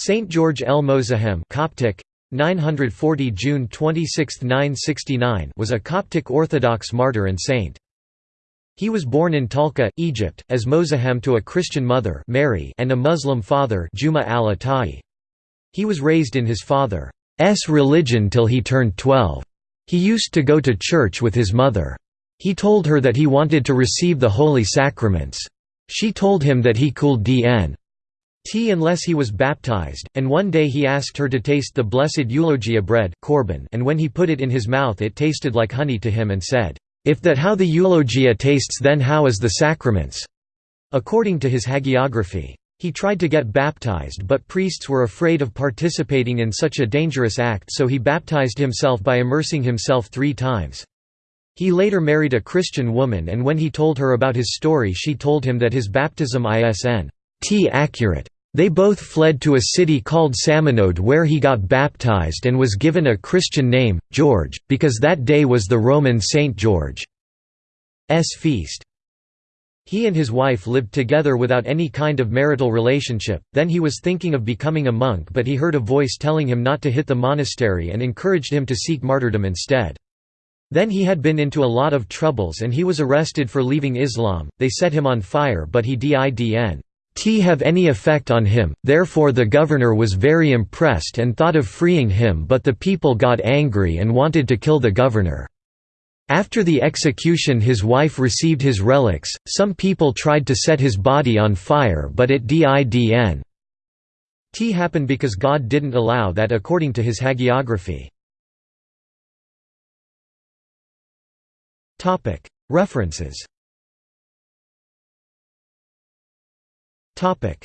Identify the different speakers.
Speaker 1: Saint George el Mozahem Coptic 940 June 26, 969 was a Coptic Orthodox martyr and saint. He was born in Talca, Egypt, as Mozahem to a Christian mother Mary and a Muslim father Juma al He was raised in his father's religion till he turned 12. He used to go to church with his mother. He told her that he wanted to receive the holy sacraments. She told him that he could dn tea unless he was baptized, and one day he asked her to taste the blessed eulogia bread and when he put it in his mouth it tasted like honey to him and said, "'If that how the eulogia tastes then how is the sacraments?' according to his hagiography. He tried to get baptized but priests were afraid of participating in such a dangerous act so he baptized himself by immersing himself three times. He later married a Christian woman and when he told her about his story she told him that his baptism isn t accurate they both fled to a city called Samanode where he got baptized and was given a Christian name, George, because that day was the Roman Saint George's feast. He and his wife lived together without any kind of marital relationship, then he was thinking of becoming a monk but he heard a voice telling him not to hit the monastery and encouraged him to seek martyrdom instead. Then he had been into a lot of troubles and he was arrested for leaving Islam, they set him on fire but he didn t have any effect on him, therefore the governor was very impressed and thought of freeing him but the people got angry and wanted to kill the governor. After the execution his wife received his relics, some people tried to set his body on fire but it didn t happened because God didn't allow that according to his hagiography. References Topic: